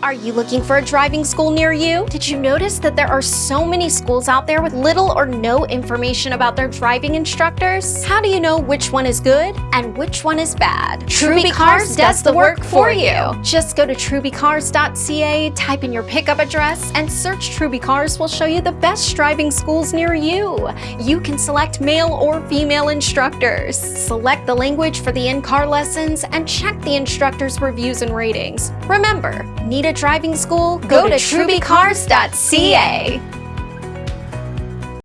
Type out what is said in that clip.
Are you looking for a driving school near you? Did you notice that there are so many schools out there with little or no information about their driving instructors? How do you know which one is good and which one is bad? Truby Cars does the work for you. Just go to trubycars.ca, type in your pickup address, and search Truby Cars will show you the best driving schools near you. You can select male or female instructors. Select the language for the in-car lessons and check the instructor's reviews and ratings. Remember, need a driving school? Go, to trubycars.ca.